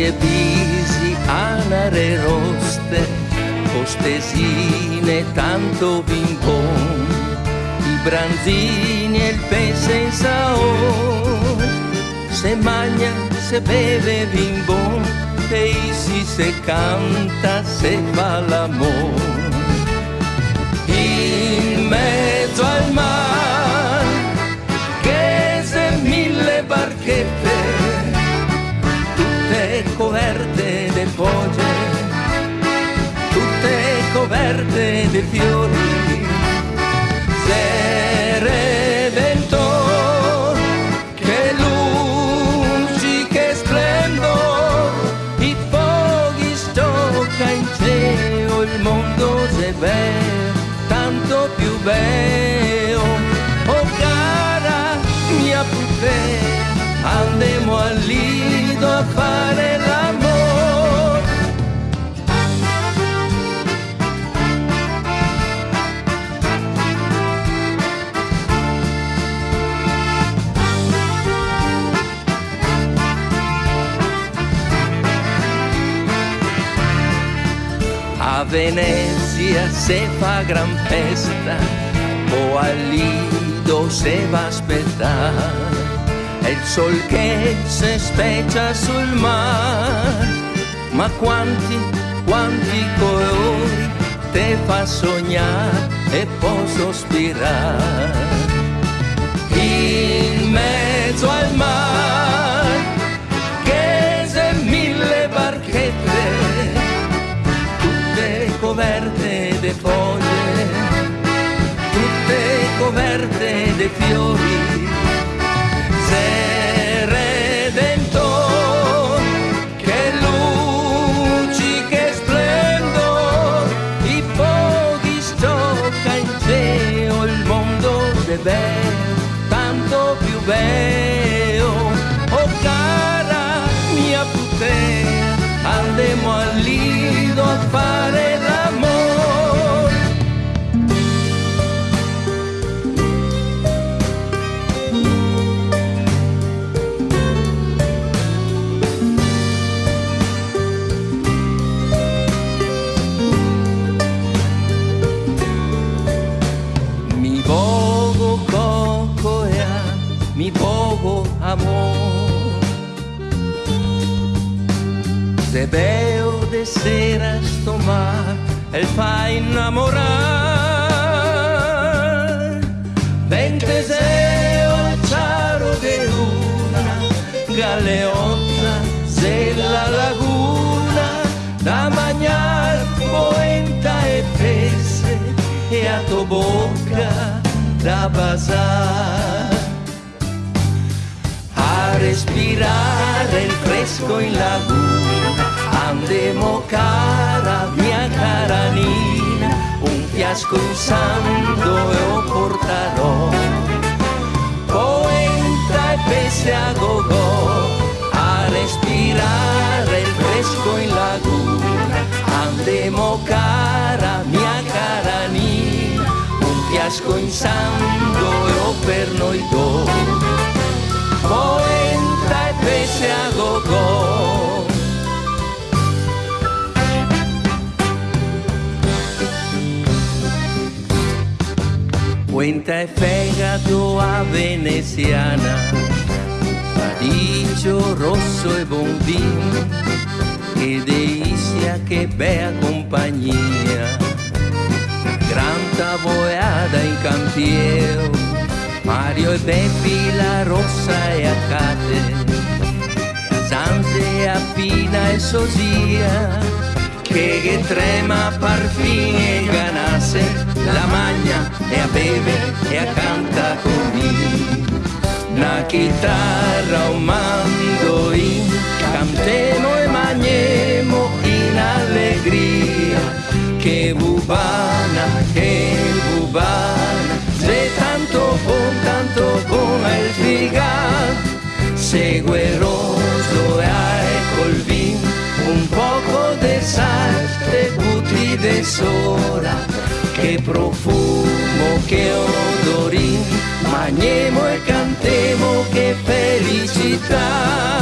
visi, anare roste, costesine tanto vincon, i branzini e il pe senza o, se magna, se beve vimbon, e si se canta, se fa l'amore. pure se fa gran festa o al lido se va a aspettare il sol che se speccia sul mare ma quanti, quanti colori te fa sognare e può sospirare de fiori. Amor. Se veo de sera sto mar, el fa innamorar. Vente al ciaro de una galeotta della laguna, da mangiar poenta e pese e a tua bocca da basar a respirare il fresco in laguna. Andiamo cara, mia cara Nina, un fiasco in santo e lo porterò. Poenta e pese a gogo, a respirare il fresco in laguna. Andiamo cara, mia cara Nina, un fiasco in santo e lo per noi due Puenta e fegato a veneziana, radicchio rosso e buon vino, e delizia che bella compagnia, gran tavoiada in campieo, Mario e Beppi, la rossa e Acate, a Zanze, a Pina e Sosia, che, che trema parfin e ganasse, la magna e a beve e a canta con me. Una chitarra, un mandoin, cantemo e magnemo in allegria, che bubana, che bubana, se tanto buon, tanto buon è il figan, segueroso e hai col de sora, che profumo, che odorin, mangiamo e cantemo, che felicità,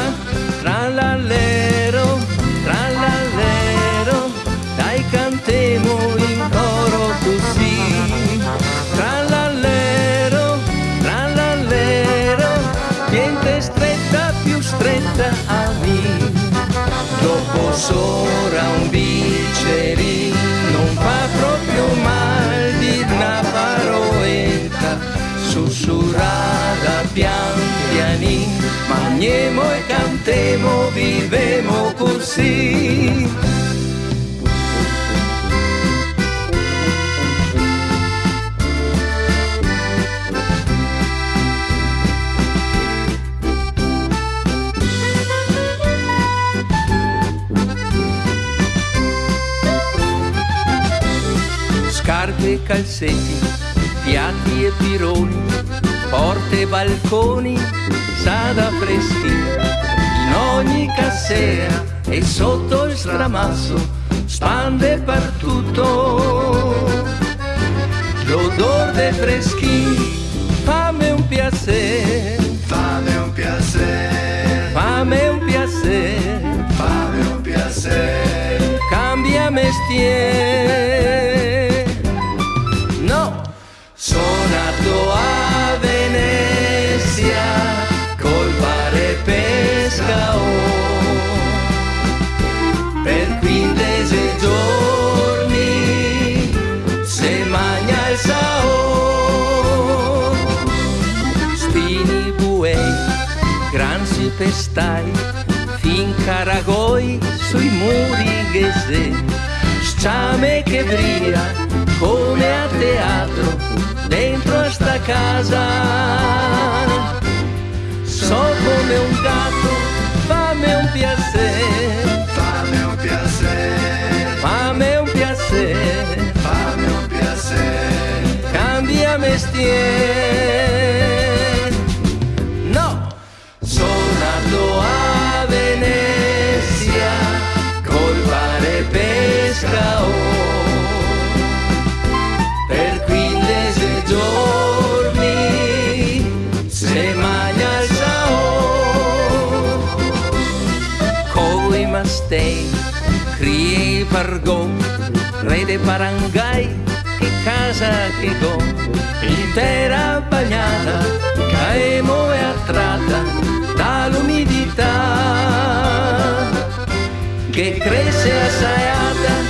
così scarpe e calzetti, piatti e pironi, porte e balconi, sada freschi, in ogni cassera e sotto il stramasso, spande per tutto. L'odor dei freschi, fammi un piacere, fammi un piacere, fammi un piacere, fammi un piacere, cambia mestiere. Pestai fin caragoi sui muri ghese sciame che brilla come a teatro dentro a sta casa. So come un gatto fammi un piacere. Fammi un piacere. Fammi un piacere. Fammi un piacere. Cambia mestiere Pargò, re de Barangay, che casa che go, intera bagnata, caemo e attratta dall'umidità che cresce assaiata,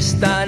está